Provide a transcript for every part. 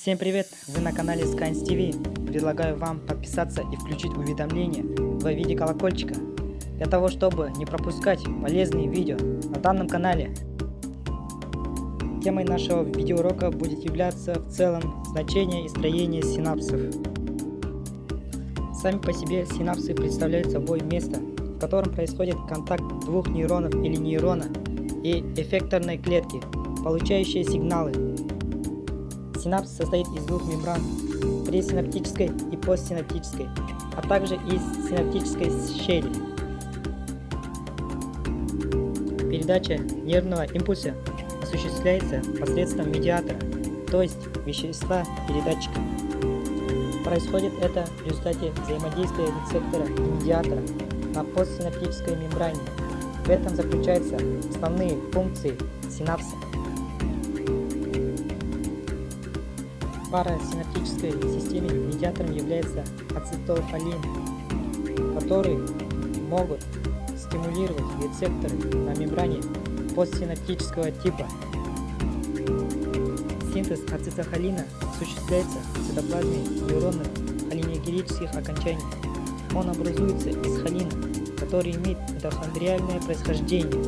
Всем привет! Вы на канале Skynes TV. Предлагаю вам подписаться и включить уведомления в виде колокольчика, для того, чтобы не пропускать полезные видео на данном канале. Темой нашего видеоурока будет являться в целом значение и строение синапсов. Сами по себе синапсы представляют собой место, в котором происходит контакт двух нейронов или нейрона и эффекторной клетки, получающие сигналы. Синапс состоит из двух мембран, пресинаптической и постсинаптической, а также из синаптической щели. Передача нервного импульса осуществляется посредством медиатора, то есть вещества передатчика. Происходит это в результате взаимодействия рецептора и медиатора на постсинаптической мембране. В этом заключаются основные функции синапса. В парасинаптической системе медиатором является ацетилхолин, который могут стимулировать рецепторы на мембране постсинаптического типа. Синтез ацетилхолина осуществляется в цитоплазме нейронных холинегерических окончаний. Он образуется из холина, который имеет митохондриальное происхождение,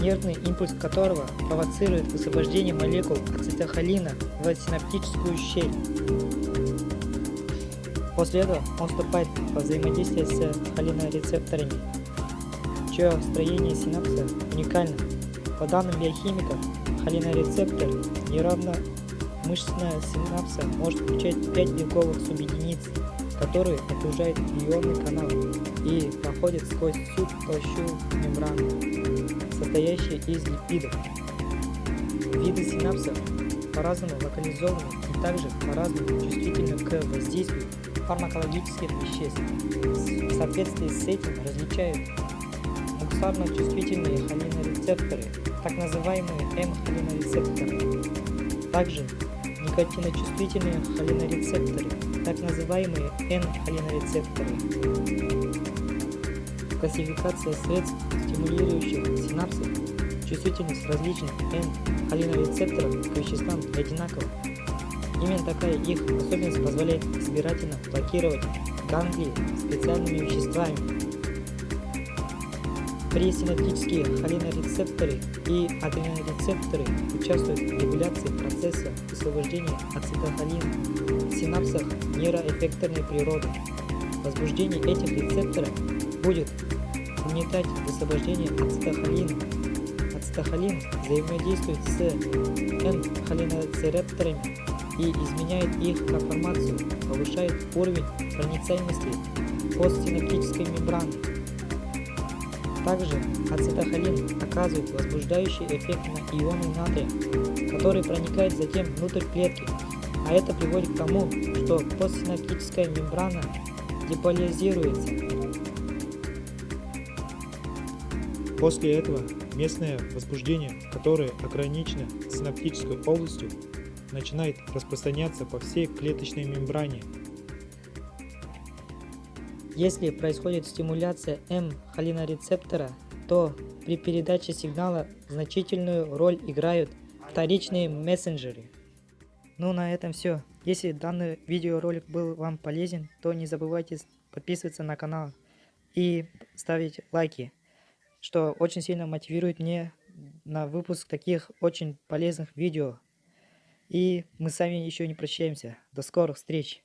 нервный импульс которого провоцирует высвобождение молекул ацетилхолина в синаптическую щель. После этого он вступает во взаимодействие с холинорецепторами, чье строение синапса уникально. По данным биохимиков, холинорецептор нейронно-мышечная синапса может включать 5 белковых субъединиц, которые окружают ионный канал и проходят сквозь всю толщу мембраны, состоящей из липидов. Виды синапсов по-разному локализованы и также по-разному чувствительны к воздействию фармакологических веществ. В соответствии с этим различают муксарно-чувствительные холинорецепторы, так называемые М-холинорецепторы, также никотиночувствительные холинорецепторы, так называемые N-холинорецепторы. Классификация средств, стимулирующих синапсы, чувствительность различных N-холинорецепторов к веществам одинакова. Именно такая их особенность позволяет избирательно блокировать ганглии специальными веществами. Пресинаптические холинорецепторы и адренорецепторы участвуют в регуляции процесса высвобождения ацетилхолина в синапсах нейроэффекторной природы. Возбуждение этих рецепторов будет угнетать высвобождение ацетилхолина. Ацетилхолин взаимодействует с N-холинорецепторами и изменяет их конформацию, повышает уровень проницаемости постсинаптической мембраны. Также ацетохолин оказывает возбуждающий эффект на ионы натрия, который проникает затем внутрь клетки, а это приводит к тому, что постсинаптическая мембрана деполяризируется. После этого местное возбуждение, которое ограничено синаптической областью, начинает распространяться по всей клеточной мембране. Если происходит стимуляция М-холинорецептора, то при передаче сигнала значительную роль играют вторичные мессенджеры. Ну на этом все. Если данный видеоролик был вам полезен, то не забывайте подписываться на канал и ставить лайки, что очень сильно мотивирует мне на выпуск таких очень полезных видео. И мы с вами еще не прощаемся. До скорых встреч!